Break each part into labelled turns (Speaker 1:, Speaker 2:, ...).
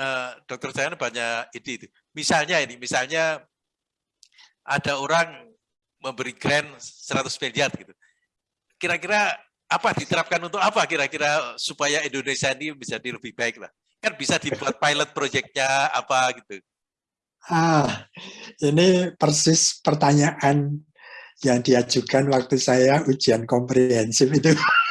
Speaker 1: uh, dokter saya banyak ide itu. Misalnya ini, misalnya ada orang memberi grant 100 miliar gitu. Kira-kira apa diterapkan untuk apa kira-kira supaya Indonesia ini bisa lebih baik lah. Kan bisa dibuat pilot projectnya apa gitu.
Speaker 2: Ah, ini persis pertanyaan yang diajukan waktu saya ujian komprehensif itu.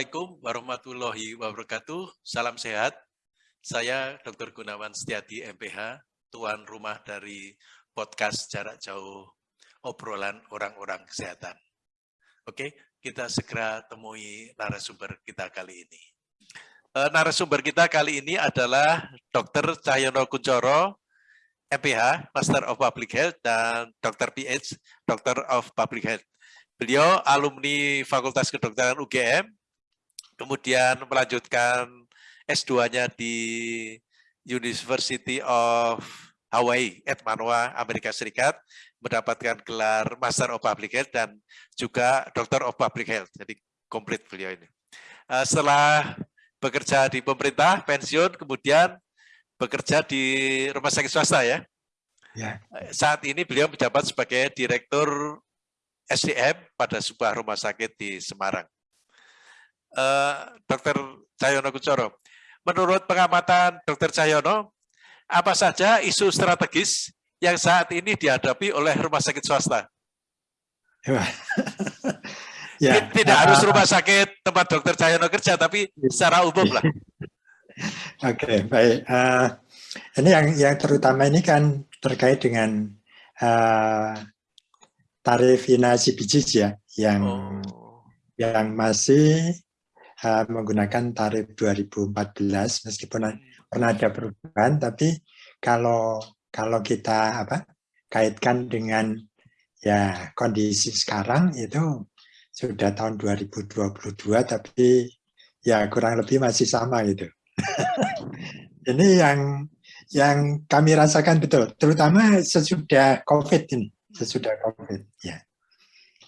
Speaker 1: Assalamualaikum warahmatullahi wabarakatuh. Salam sehat. Saya Dr. Gunawan Setiadi, MPH, tuan rumah dari podcast jarak jauh obrolan orang-orang kesehatan. Oke, kita segera temui narasumber kita kali ini. E, narasumber kita kali ini adalah Dr. Cahyono Kuncoro, MPH, Master of Public Health, dan Dr. PH, Doctor of Public Health. Beliau alumni Fakultas Kedokteran UGM, kemudian melanjutkan S2-nya di University of Hawaii, at Manoa, Amerika Serikat, mendapatkan gelar Master of Public Health dan juga Doctor of Public Health. Jadi komplit beliau ini. Eh, setelah bekerja di pemerintah, pensiun, kemudian bekerja di rumah sakit swasta ya. ya. Saat ini beliau menjabat sebagai Direktur SDM pada sebuah rumah sakit di Semarang. Uh, Dr. Cahyono Kucoro, menurut pengamatan Dr. Cahyono, apa saja isu strategis yang saat ini dihadapi oleh rumah sakit swasta? ya. Tidak uh, harus rumah sakit tempat Dr. Cahyono kerja, tapi secara umum lah.
Speaker 2: Oke, okay, baik. Uh, ini yang yang terutama ini kan terkait dengan uh, tarif inasi bijis ya yang oh. yang masih uh, menggunakan tarif 2014 meskipun hmm. pernah ada perubahan tapi kalau kalau kita apa kaitkan dengan ya kondisi sekarang itu sudah tahun 2022 tapi ya kurang lebih masih sama gitu. ini yang yang kami rasakan betul, terutama sesudah COVID ini sesudah COVID. Ya.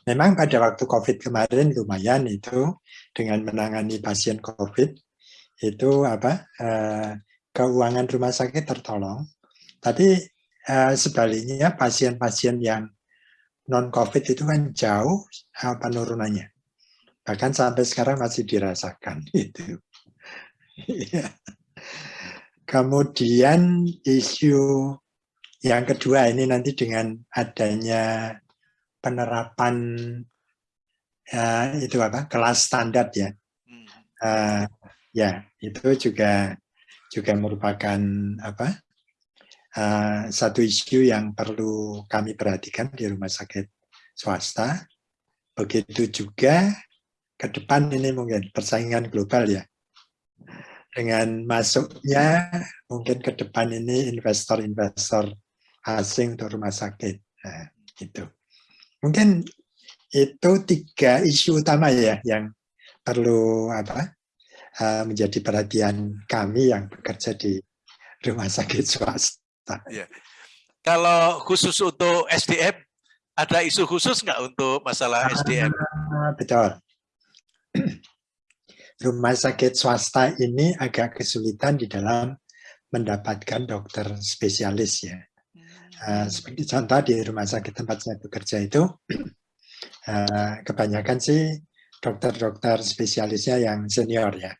Speaker 2: Memang pada waktu COVID kemarin lumayan itu dengan menangani pasien COVID itu apa eh, keuangan rumah sakit tertolong. Tapi eh, sebaliknya pasien-pasien yang non COVID itu kan jauh eh, penurunannya. Bahkan sampai sekarang masih dirasakan itu. Iya. Kemudian isu yang kedua ini nanti dengan adanya penerapan uh, itu apa kelas standar ya, uh, ya itu juga juga merupakan apa uh, satu isu yang perlu kami perhatikan di rumah sakit swasta. Begitu juga ke depan ini mungkin persaingan global ya. Dengan masuknya mungkin ke depan ini investor-investor asing untuk rumah sakit. Nah, gitu. Mungkin itu tiga isu utama ya yang perlu apa uh, menjadi perhatian kami yang bekerja di rumah sakit swasta. Ya.
Speaker 1: Kalau khusus untuk SDM, ada isu khusus nggak untuk masalah SDM?
Speaker 2: Ah, betul. Rumah sakit swasta ini agak kesulitan di dalam mendapatkan dokter spesialis ya. Uh, seperti contoh di rumah sakit tempat saya bekerja itu, uh, kebanyakan sih dokter-dokter spesialisnya yang senior ya.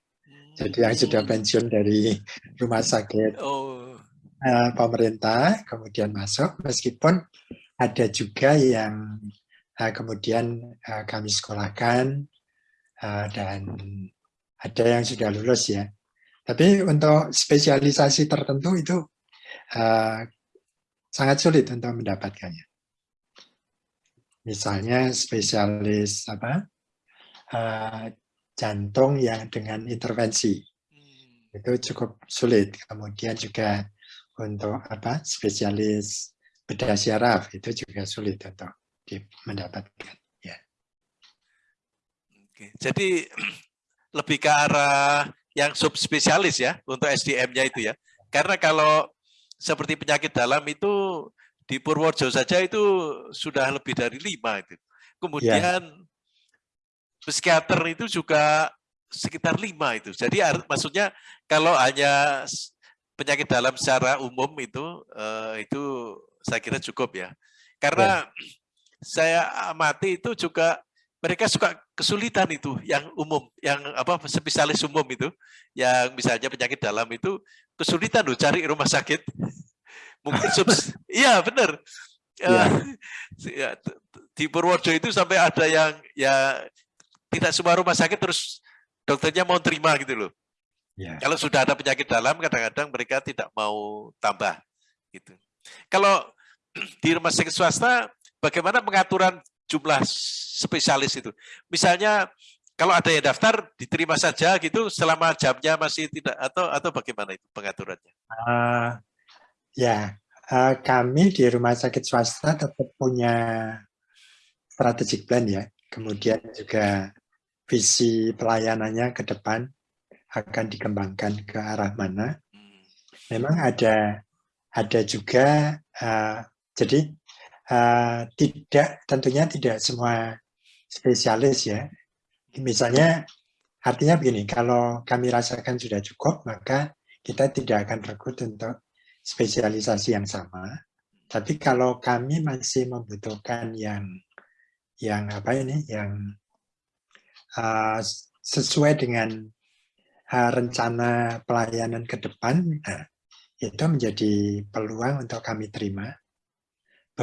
Speaker 2: Jadi yang sudah hmm. pensiun dari rumah sakit uh, pemerintah, kemudian masuk, meskipun ada juga yang uh, kemudian uh, kami sekolahkan, uh, dan ada yang sudah lulus ya. Tapi untuk spesialisasi tertentu itu uh, sangat sulit untuk mendapatkannya. Misalnya spesialis apa uh, jantung yang dengan intervensi hmm. itu cukup sulit. Kemudian juga untuk apa spesialis bedah syaraf itu juga sulit untuk mendapatkan. Ya.
Speaker 1: Oke. Jadi lebih ke arah yang subspesialis ya untuk SDM-nya itu ya. Karena kalau seperti penyakit dalam itu di Purworejo saja itu sudah lebih dari lima itu. Kemudian ya. psikiater itu juga sekitar lima itu. Jadi maksudnya kalau hanya penyakit dalam secara umum itu eh, itu saya kira cukup ya. Karena ya. saya amati itu juga mereka suka kesulitan itu yang umum, yang apa spesialis umum itu, yang misalnya penyakit dalam itu kesulitan loh cari rumah sakit. Mungkin subs, iya benar. Ya. ya. Di Purworejo itu sampai ada yang ya tidak semua rumah sakit terus dokternya mau terima gitu loh. Ya. Kalau sudah ada penyakit dalam, kadang-kadang mereka tidak mau tambah. Gitu. Kalau di rumah sakit swasta, bagaimana pengaturan jumlah spesialis itu. Misalnya kalau ada yang daftar diterima saja gitu selama jamnya masih tidak atau atau bagaimana itu pengaturannya? Uh,
Speaker 2: ya uh, kami di rumah sakit swasta tetap punya strategic plan ya. Kemudian juga visi pelayanannya ke depan akan dikembangkan ke arah mana. Hmm. Memang ada ada juga uh, jadi uh, tidak tentunya tidak semua spesialis ya. Misalnya artinya begini, kalau kami rasakan sudah cukup, maka kita tidak akan rekrut untuk spesialisasi yang sama. Tapi kalau kami masih membutuhkan yang yang apa ini, yang uh, sesuai dengan uh, rencana pelayanan ke depan, nah, itu menjadi peluang untuk kami terima.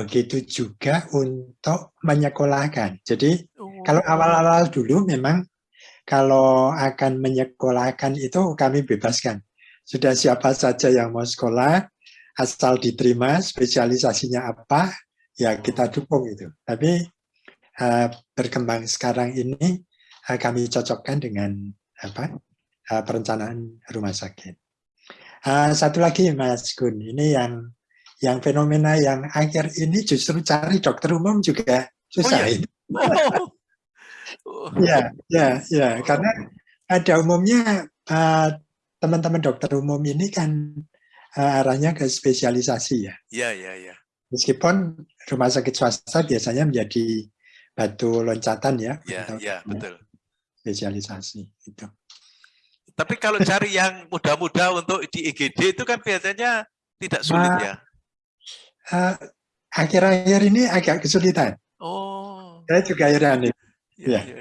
Speaker 2: Begitu juga untuk menyekolahkan. Jadi oh. kalau awal-awal dulu memang kalau akan menyekolahkan itu kami bebaskan. Sudah siapa saja yang mau sekolah, asal diterima spesialisasinya apa, ya kita dukung itu. Tapi uh, berkembang sekarang ini uh, kami cocokkan dengan apa uh, perencanaan rumah sakit. Uh, satu lagi Mas Gun, ini yang yang fenomena yang akhir ini justru cari dokter umum juga susah. Oh, iya. Oh. ya, ya, ya, karena ada umumnya eh, teman-teman uh, dokter umum ini kan uh, arahnya ke spesialisasi ya.
Speaker 1: Iya, iya, iya.
Speaker 2: Meskipun rumah sakit swasta biasanya menjadi batu loncatan ya.
Speaker 1: Iya, iya, betul.
Speaker 2: Spesialisasi itu.
Speaker 1: Tapi kalau cari yang muda-muda untuk di IGD itu kan biasanya tidak sulit nah, ya
Speaker 2: akhir-akhir uh, ini agak kesulitan.
Speaker 1: Oh.
Speaker 2: Saya juga heran.
Speaker 1: Ya, ya. ya.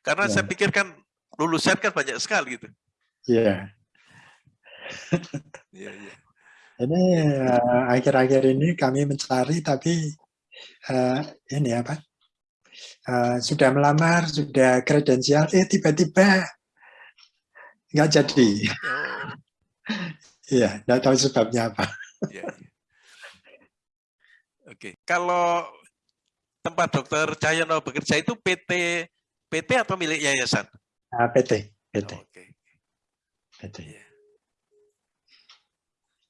Speaker 1: Karena ya. saya pikir kan lulusan kan banyak sekali gitu.
Speaker 2: Iya. Iya, iya. Ini eh, akhir-akhir uh, ini kami mencari tapi uh, ini apa? Uh, sudah melamar, sudah kredensial, eh tiba-tiba nggak jadi. Oh. Iya, oh. nggak tahu sebabnya apa. Ya, ya.
Speaker 1: Oke, kalau tempat dokter Cahyono bekerja itu PT PT atau milik yayasan?
Speaker 2: Uh, ah, PT, PT. Oh, Oke. PT. Yeah.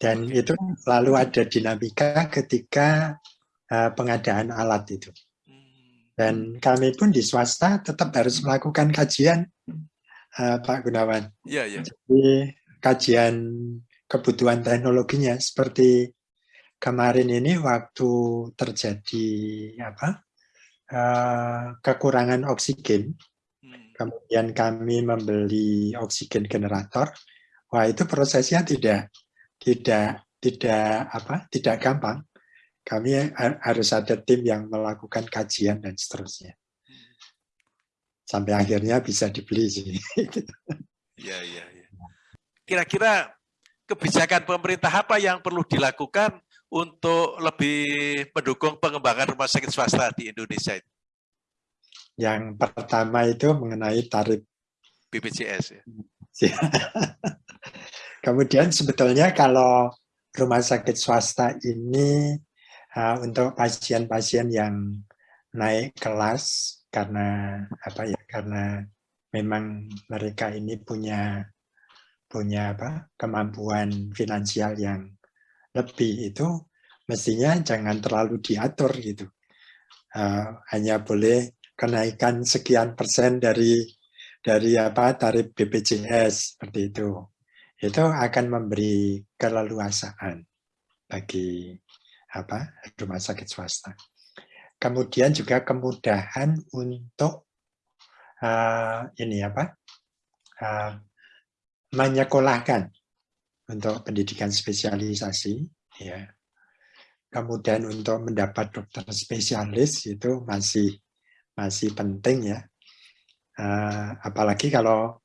Speaker 2: Dan okay. itu selalu ada dinamika ketika uh, pengadaan alat itu. Hmm. Dan kami pun di swasta tetap harus melakukan kajian, uh, Pak Gunawan.
Speaker 1: Iya, yeah, iya. Yeah.
Speaker 2: Jadi kajian kebutuhan teknologinya seperti kemarin ini waktu terjadi apa uh, kekurangan oksigen, hmm. kemudian kami membeli oksigen generator, wah itu prosesnya tidak tidak tidak apa tidak gampang. Kami harus ada tim yang melakukan kajian dan seterusnya. Sampai akhirnya bisa dibeli sih.
Speaker 1: Iya, iya, iya. Kira-kira kebijakan pemerintah apa yang perlu dilakukan untuk lebih mendukung pengembangan rumah sakit swasta di Indonesia itu?
Speaker 2: Yang pertama itu mengenai tarif
Speaker 1: BPJS. Ya.
Speaker 2: Kemudian sebetulnya kalau rumah sakit swasta ini uh, untuk pasien-pasien yang naik kelas karena apa ya karena memang mereka ini punya punya apa kemampuan finansial yang lebih itu mestinya jangan terlalu diatur gitu. Uh, hanya boleh kenaikan sekian persen dari dari apa tarif BPJS seperti itu. Itu akan memberi keleluasaan. bagi apa rumah sakit swasta. Kemudian juga kemudahan untuk uh, ini apa uh, menyekolahkan untuk pendidikan spesialisasi, ya. Kemudian untuk mendapat dokter spesialis itu masih masih penting ya. Uh, apalagi kalau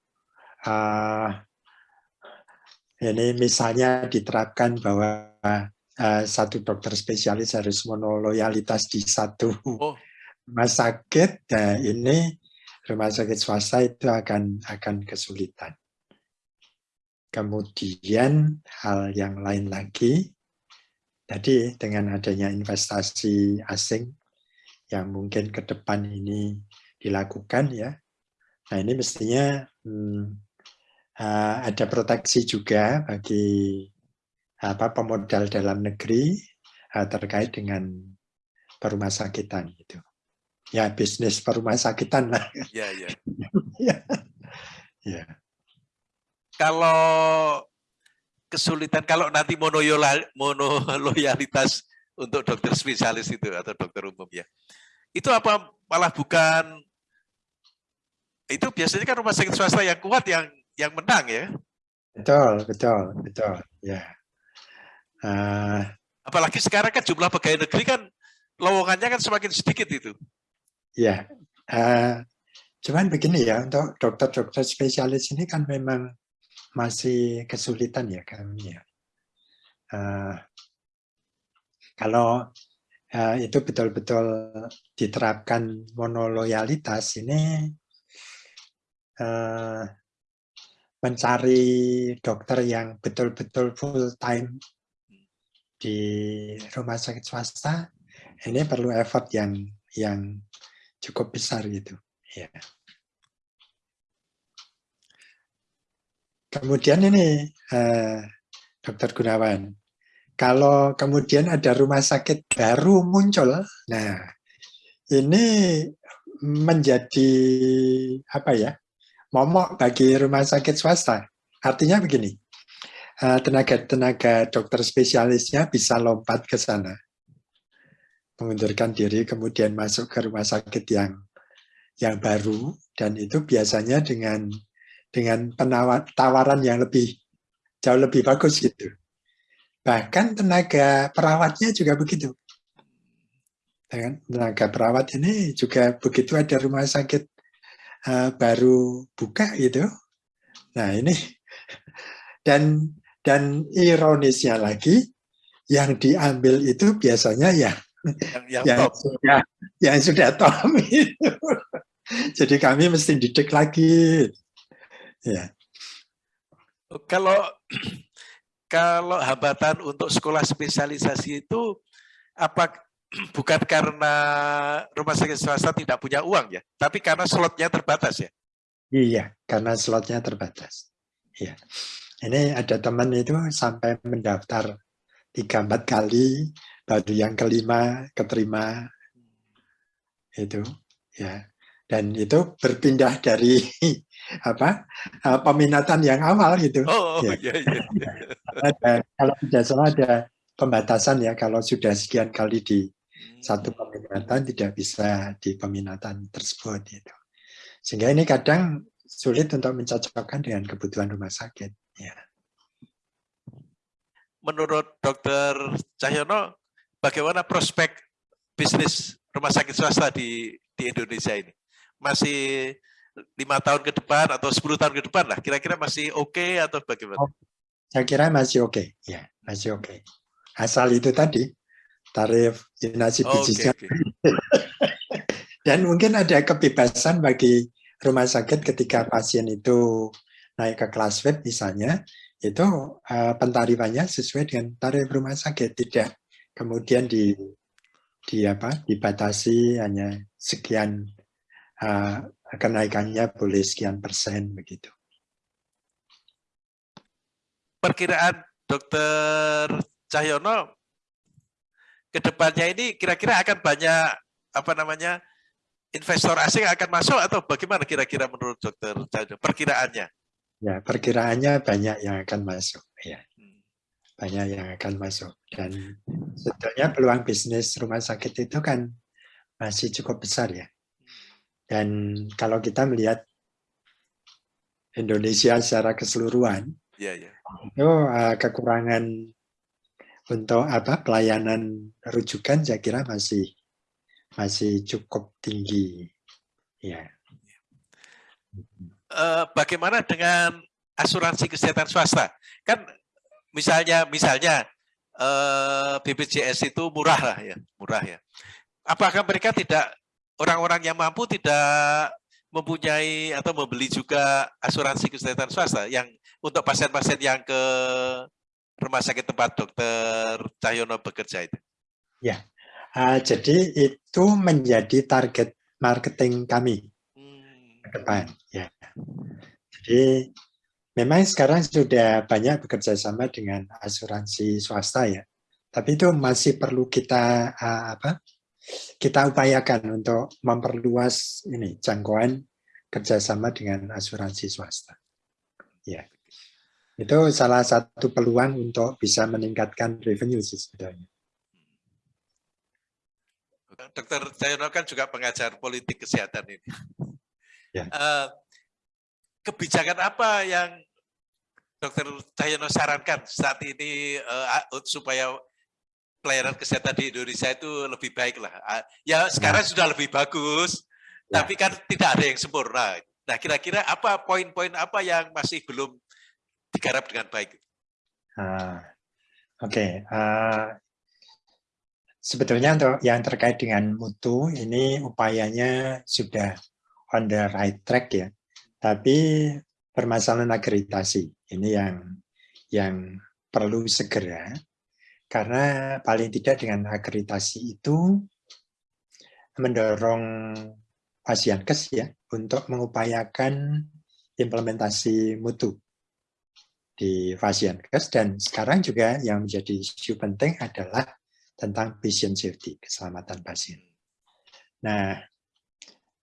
Speaker 2: uh, ini misalnya diterapkan bahwa uh, satu dokter spesialis harus monoloyalitas di satu oh. rumah sakit, nah ini rumah sakit swasta itu akan akan kesulitan. Kemudian hal yang lain lagi, tadi dengan adanya investasi asing yang mungkin ke depan ini dilakukan ya. Nah ini mestinya hmm, uh, ada proteksi juga bagi apa pemodal dalam negeri uh, terkait dengan perumah sakitan itu ya bisnis perumah sakitan lah.
Speaker 1: Ya, ya. ya. Kalau kesulitan, kalau nanti monoloyalitas untuk dokter spesialis itu atau dokter umum ya, itu apa malah bukan itu biasanya kan rumah sakit swasta yang kuat yang yang menang ya?
Speaker 2: Betul, betul, betul, ya. Uh,
Speaker 1: Apalagi sekarang kan jumlah pegawai negeri kan lowongannya kan semakin sedikit itu.
Speaker 2: Ya, uh, cuman begini ya, untuk dokter-dokter spesialis ini kan memang masih kesulitan ya kami ya. Uh, kalau uh, itu betul-betul diterapkan monoloyalitas ini uh, mencari dokter yang betul-betul full time di rumah sakit swasta ini perlu effort yang yang cukup besar gitu. Ya. Kemudian ini eh, Dokter Gunawan, kalau kemudian ada rumah sakit baru muncul, nah ini menjadi apa ya momok bagi rumah sakit swasta. Artinya begini, eh, tenaga-tenaga dokter spesialisnya bisa lompat ke sana mengundurkan diri kemudian masuk ke rumah sakit yang yang baru dan itu biasanya dengan dengan penawar, tawaran yang lebih jauh lebih bagus gitu. Bahkan tenaga perawatnya juga begitu. Dengan tenaga perawat ini juga begitu ada rumah sakit uh, baru buka gitu. Nah ini dan dan ironisnya lagi yang diambil itu biasanya ya yang, yang, yang top. sudah yang sudah top itu. Jadi kami mesti didik lagi. Ya.
Speaker 1: Kalau kalau hambatan untuk sekolah spesialisasi itu apa bukan karena rumah sakit swasta tidak punya uang ya, tapi karena slotnya terbatas ya?
Speaker 2: Iya, karena slotnya terbatas. Iya. Ini ada teman itu sampai mendaftar tiga empat kali baru yang kelima keterima itu ya dan itu berpindah dari apa eh, peminatan yang awal gitu. Oh, ya. iya, iya. ada, kalau tidak salah ada pembatasan ya kalau sudah sekian kali di satu hmm. peminatan tidak bisa di peminatan tersebut itu. Sehingga ini kadang sulit untuk mencocokkan dengan kebutuhan rumah sakit. Ya.
Speaker 1: Menurut Dokter Cahyono, bagaimana prospek bisnis rumah sakit swasta di di Indonesia ini? Masih lima tahun ke depan atau 10 tahun ke depan lah, kira-kira masih oke okay atau bagaimana? Oh,
Speaker 2: saya kira masih oke, okay. ya masih oke. Okay. Asal itu tadi tarif inasi oh, okay, okay. dan mungkin ada kebebasan bagi rumah sakit ketika pasien itu naik ke kelas web misalnya, itu uh, pentarifannya sesuai dengan tarif rumah sakit, tidak kemudian di di apa dibatasi hanya sekian uh, kenaikannya boleh sekian persen begitu.
Speaker 1: Perkiraan Dokter Cahyono ke depannya ini kira-kira akan banyak apa namanya investor asing akan masuk atau bagaimana kira-kira menurut Dokter Cahyono perkiraannya?
Speaker 2: Ya perkiraannya banyak yang akan masuk. Ya. banyak yang akan masuk dan sebetulnya peluang bisnis rumah sakit itu kan masih cukup besar ya dan kalau kita melihat Indonesia secara keseluruhan
Speaker 1: ya, ya.
Speaker 2: itu uh, kekurangan untuk apa pelayanan rujukan saya kira masih masih cukup tinggi ya
Speaker 1: uh, bagaimana dengan asuransi kesehatan swasta kan misalnya misalnya eh, BPJS itu murah lah ya, murah ya. Apakah mereka tidak orang-orang yang mampu tidak mempunyai atau membeli juga asuransi kesehatan swasta yang untuk pasien-pasien yang ke rumah sakit tempat dokter Cahyono bekerja itu?
Speaker 2: Ya, uh, jadi itu menjadi target marketing kami hmm. ke depan. Ya, jadi Memang sekarang sudah banyak bekerja sama dengan asuransi swasta ya, tapi itu masih perlu kita uh, apa? Kita upayakan untuk memperluas ini jangkauan kerjasama dengan asuransi swasta. Ya, itu salah satu peluang untuk bisa meningkatkan revenue sih sebetulnya.
Speaker 1: Dokter Cahyono kan juga pengajar politik kesehatan ini. Ya. Uh, kebijakan apa yang Dokter Cahyono sarankan saat ini uh, supaya pelayanan kesehatan di Indonesia itu lebih baik lah. Uh, ya sekarang ya. sudah lebih bagus, ya. tapi kan tidak ada yang sempurna. Nah kira-kira apa poin-poin apa yang masih belum digarap dengan baik?
Speaker 2: Uh, Oke, okay. uh, sebetulnya untuk yang terkait dengan mutu ini upayanya sudah on the right track ya. Tapi permasalahan akreditasi ini yang yang perlu segera karena paling tidak dengan akreditasi itu mendorong pasien kes ya untuk mengupayakan implementasi mutu di pasien kes dan sekarang juga yang menjadi isu penting adalah tentang patient safety keselamatan pasien. Nah,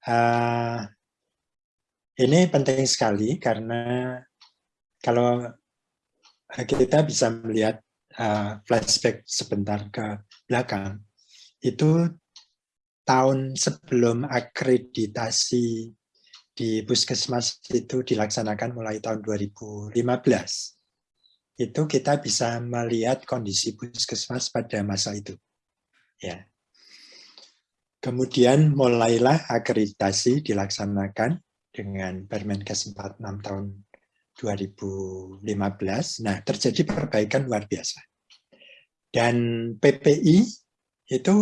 Speaker 2: uh, ini penting sekali karena kalau kita bisa melihat uh, flashback sebentar ke belakang, itu tahun sebelum akreditasi di puskesmas itu dilaksanakan mulai tahun 2015 itu kita bisa melihat kondisi puskesmas pada masa itu. Ya. Kemudian mulailah akreditasi dilaksanakan dengan Permenkes 46 tahun 2015. Nah, terjadi perbaikan luar biasa. Dan PPI itu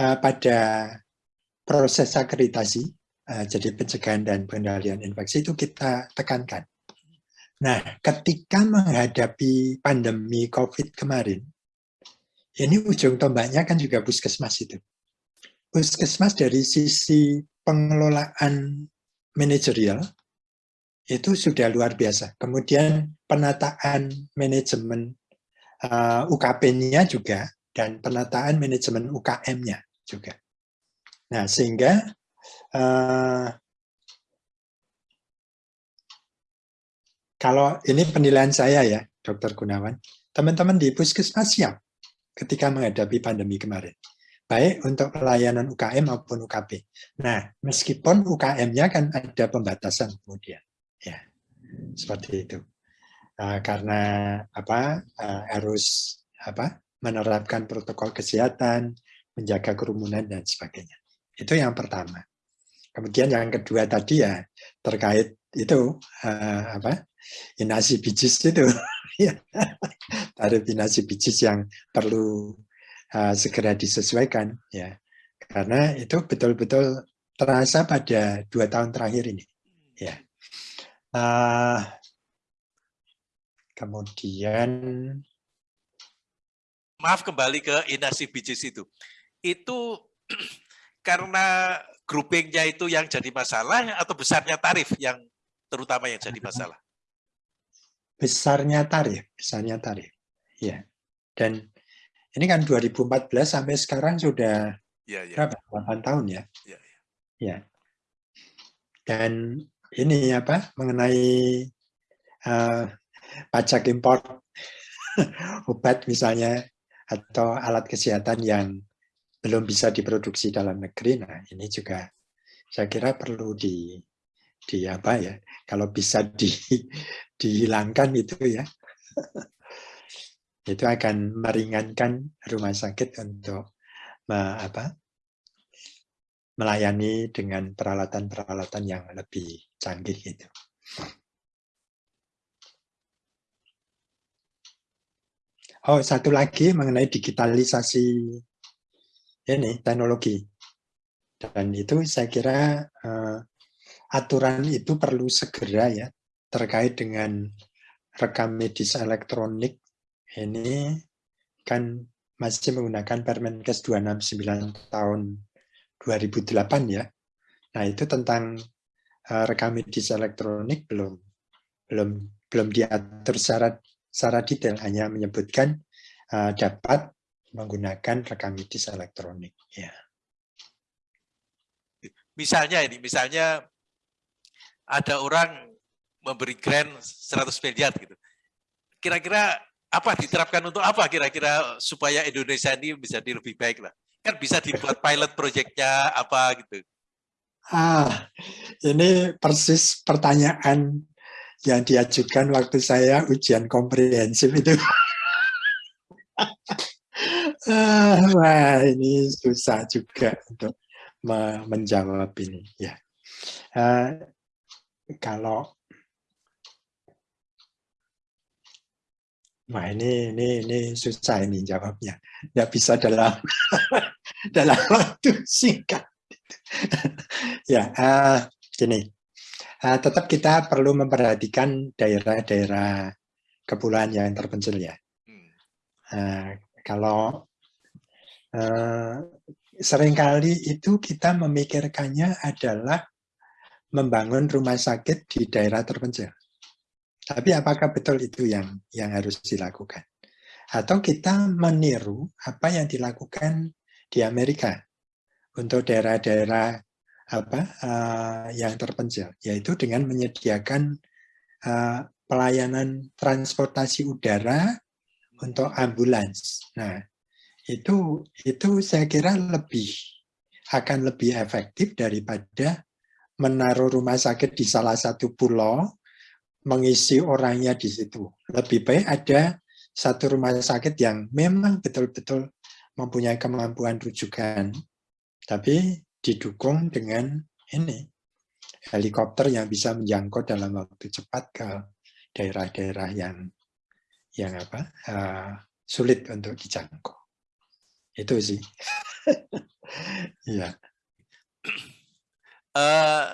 Speaker 2: uh, pada proses akreditasi, uh, jadi pencegahan dan pengendalian infeksi itu kita tekankan. Nah, ketika menghadapi pandemi COVID kemarin, ini ujung tombaknya kan juga puskesmas itu. Puskesmas dari sisi pengelolaan manajerial itu sudah luar biasa. Kemudian penataan manajemen uh, UKP-nya juga dan penataan manajemen UKM-nya juga. Nah, sehingga uh, kalau ini penilaian saya ya, Dokter Gunawan, teman-teman di puskesmas siap ketika menghadapi pandemi kemarin baik untuk pelayanan UKM maupun UKP. Nah, meskipun UKM-nya kan ada pembatasan kemudian, ya seperti itu. Uh, karena apa uh, harus apa menerapkan protokol kesehatan, menjaga kerumunan dan sebagainya. Itu yang pertama. Kemudian yang kedua tadi ya terkait itu uh, apa inasi bijis itu ya tarif inasi bijis yang perlu segera disesuaikan ya karena itu betul-betul terasa pada dua tahun terakhir ini ya uh, kemudian
Speaker 1: maaf kembali ke inasi bijis itu itu karena groupingnya itu yang jadi masalah atau besarnya tarif yang terutama yang jadi masalah
Speaker 2: besarnya tarif besarnya tarif ya dan ini kan 2014 sampai sekarang sudah ya, ya. berapa? 8 tahun ya? Ya, ya. ya. Dan ini apa mengenai uh, pajak impor obat misalnya atau alat kesehatan yang belum bisa diproduksi dalam negeri. Nah, ini juga saya kira perlu di di apa ya? Kalau bisa di dihilangkan itu ya. itu akan meringankan rumah sakit untuk apa melayani dengan peralatan-peralatan yang lebih canggih gitu. Oh, satu lagi mengenai digitalisasi ini teknologi. Dan itu saya kira uh, aturan itu perlu segera ya terkait dengan rekam medis elektronik ini kan masih menggunakan Permenkes 269 tahun 2008 ya. Nah, itu tentang rekam medis elektronik belum belum belum diatur secara secara detail hanya menyebutkan uh, dapat menggunakan rekam medis elektronik. Ya.
Speaker 1: Misalnya ini, misalnya ada orang memberi grant 100 miliar gitu. Kira-kira apa diterapkan untuk apa kira-kira supaya Indonesia ini bisa lebih baik lah. Kan bisa dibuat pilot projectnya apa gitu.
Speaker 2: Ah, ini persis pertanyaan yang diajukan waktu saya ujian komprehensif itu. Ah, wah, ini susah juga untuk menjawab ini. Ya, uh, kalau Wah ini ini ini susah ini jawabnya. Tidak bisa dalam dalam waktu singkat. ya, uh, gini uh, tetap kita perlu memperhatikan daerah-daerah kepulauan yang terpencil ya. Uh, kalau uh, sering kali itu kita memikirkannya adalah membangun rumah sakit di daerah terpencil. Tapi apakah betul itu yang yang harus dilakukan? Atau kita meniru apa yang dilakukan di Amerika untuk daerah-daerah apa uh, yang terpencil, yaitu dengan menyediakan uh, pelayanan transportasi udara untuk ambulans. Nah, itu itu saya kira lebih akan lebih efektif daripada menaruh rumah sakit di salah satu pulau, mengisi orangnya di situ. Lebih baik ada satu rumah sakit yang memang betul-betul mempunyai kemampuan rujukan, tapi didukung dengan ini helikopter yang bisa menjangkau dalam waktu cepat ke daerah-daerah yang yang apa uh, sulit untuk dijangkau. Itu sih. Iya.
Speaker 1: uh,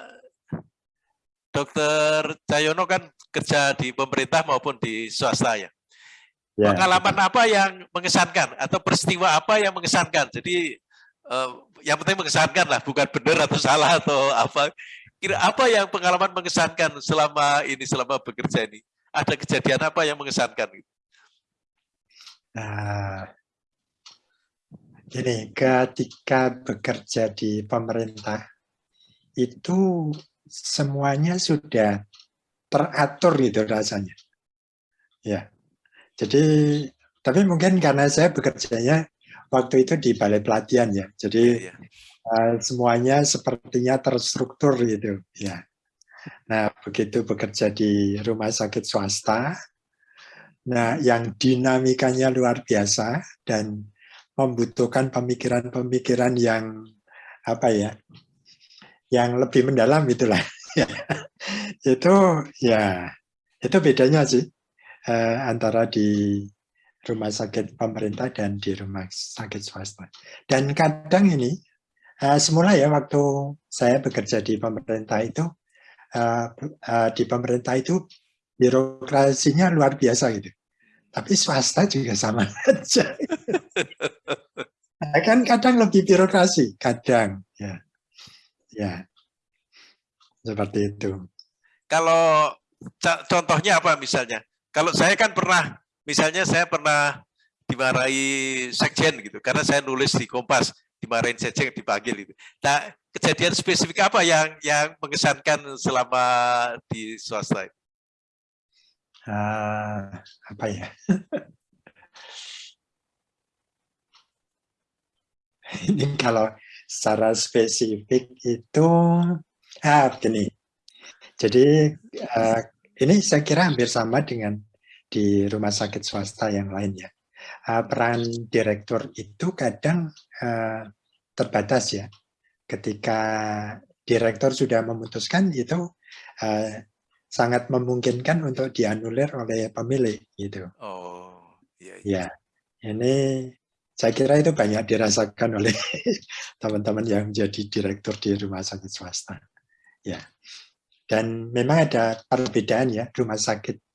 Speaker 1: Dokter Cayono kan kerja di pemerintah maupun di swasta ya. ya. Pengalaman apa yang mengesankan atau peristiwa apa yang mengesankan? Jadi uh, yang penting mengesankan lah, bukan benar atau salah atau apa. Kira apa yang pengalaman mengesankan selama ini, selama bekerja ini? Ada kejadian apa yang mengesankan?
Speaker 2: Nah, gini, ketika bekerja di pemerintah, itu semuanya sudah teratur gitu rasanya. Ya, jadi tapi mungkin karena saya bekerjanya waktu itu di balai pelatihan ya. Jadi ya, Uh, semuanya sepertinya terstruktur gitu ya. Nah, begitu bekerja di rumah sakit swasta, nah yang dinamikanya luar biasa dan membutuhkan pemikiran-pemikiran yang apa ya, yang lebih mendalam itulah. itu ya, itu bedanya sih uh, antara di rumah sakit pemerintah dan di rumah sakit swasta. Dan kadang ini, uh, semula ya waktu saya bekerja di pemerintah itu, uh, uh, di pemerintah itu birokrasinya luar biasa gitu. Tapi swasta juga sama aja. nah, kan kadang lebih birokrasi, kadang ya, ya seperti itu.
Speaker 1: Kalau contohnya apa misalnya? Kalau saya kan pernah Misalnya saya pernah dimarahi sekjen gitu, karena saya nulis di Kompas, dimarahin sekjen dipanggil itu. Nah, kejadian spesifik apa yang yang mengesankan selama di swasta?
Speaker 2: Uh, apa ya? Ini kalau secara spesifik itu ah, begini. Jadi uh, ini saya kira hampir sama dengan di rumah sakit swasta yang lainnya. Uh, peran direktur itu kadang uh, terbatas ya. Ketika direktur sudah memutuskan itu uh, sangat memungkinkan untuk dianulir oleh pemilik gitu.
Speaker 1: Oh, iya. iya.
Speaker 2: Ya, ini saya kira itu banyak dirasakan oleh teman-teman yang jadi direktur di rumah sakit swasta. Ya, dan memang ada perbedaan ya rumah sakit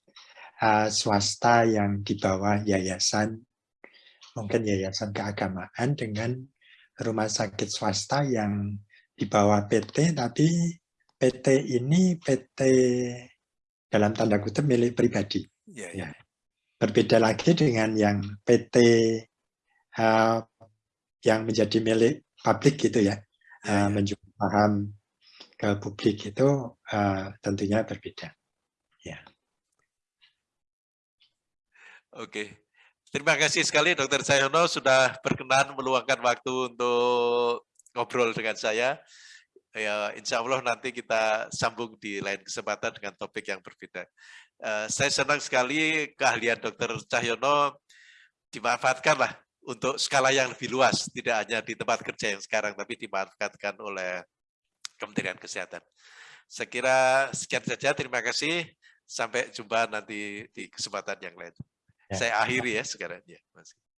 Speaker 2: uh, swasta yang di bawah yayasan, mungkin yayasan keagamaan dengan rumah sakit swasta yang di bawah PT, tapi PT ini PT dalam tanda kutip milik pribadi. Ya, ya. Berbeda lagi dengan yang PT uh, yang menjadi milik publik gitu ya, uh, menjual paham ke publik itu uh, tentunya berbeda. Ya.
Speaker 1: Oke, terima kasih sekali Dokter Sayono sudah berkenan meluangkan waktu untuk ngobrol dengan saya. Ya, insya Allah nanti kita sambung di lain kesempatan dengan topik yang berbeda. Uh, saya senang sekali keahlian Dokter Cahyono dimanfaatkanlah untuk skala yang lebih luas, tidak hanya di tempat kerja yang sekarang, tapi dimanfaatkan oleh Kementerian Kesehatan. Saya kira sekian saja, terima kasih. Sampai jumpa nanti di kesempatan yang lain. Ya. Saya akhiri ya sekarang. Ya, Mas.